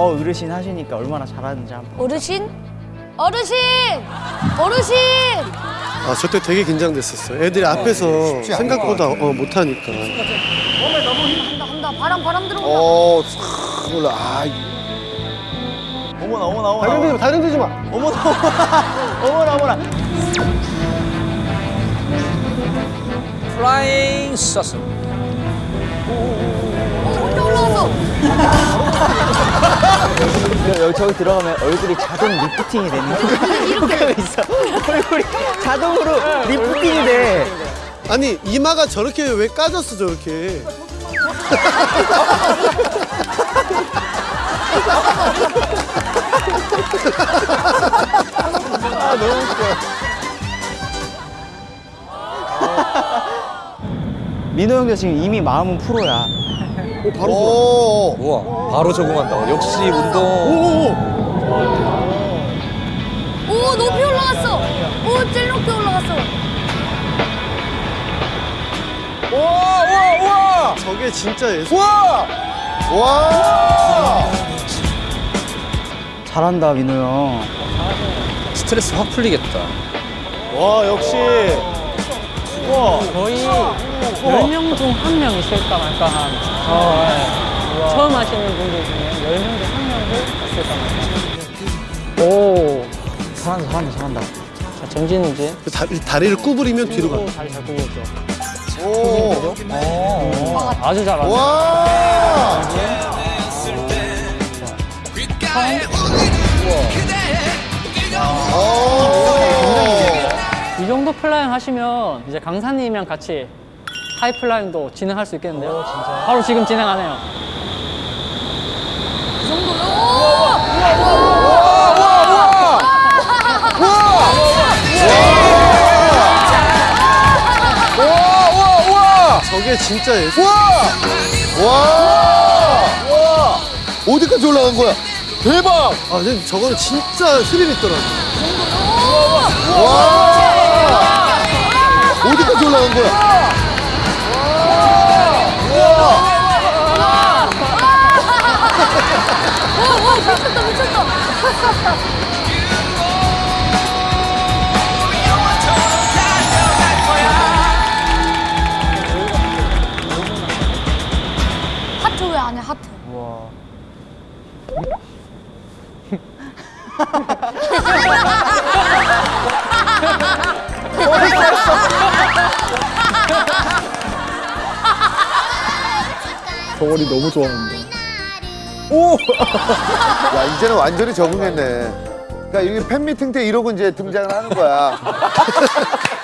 더 어르신 하시니까 얼마나 잘하는지 한번. 어르신? 어르신! 어르신! 아, 저 때 되게 긴장됐었어. 애들이 앞에서 생각보다 어, 못하니까. 한다 한다 바람 바람 들어온다 어, 싹 올라. 아, 어머나 어머나 어머나. 다른 데지 마, 다른 데지 마. 어머나 어머나 어머나. flying success. 어 혼자 올라왔어 여기 저기 들어가면 얼굴이 자동 리프팅이 되는 효과가 있어. 얼굴이 자동으로 리프팅이 돼. 아니, 이마가 저렇게 왜 까졌어, 저렇게. 아 너무 웃겨. 민호 형도 지금 이미 마음은 프로야. 오, 바로. 오, 우와, 바로 적응한다. 역시 운동. 오, 오 높이 올라갔어 오 제일 높이 올라갔어 우와, 우와, 우와! 저게 진짜 예술. 우와! 와! 잘한다 민호 형. 스트레스 확 풀리겠다. 와 역시. 와. 거의 10명 중 한 명 있을까 말까 한 어, 예. 처음 하시는 분들 중에 10명 중 한 명도 있을까 말까 오, 잘한다 잘한다 잘한다. 자, 전진은 이제 다, 다리를 구부리면 뒤로 가. 또 다리 잘 굽었죠 오! 아주 잘하네 와! 오! 이 정도 flying 하시면 이제 강사님이랑 같이 high flying도 진행할 수 있겠는데요 진짜 바로 지금 진행하네요 이 정도요 저게 진짜 예술. 와! 어디까지 올라간 거야? 대박! 아, 근데 저거는 진짜 스릴 있더라고. 와! 어디까지 올라간 거야? 미쳤다 미쳤다 하트 왜 안 해 하트 저거리 너무 좋아하는데. 야, 이제는 완전히 적응했네. 그러니까 이게 팬미팅 때 이러고 이제 등장을 하는 거야.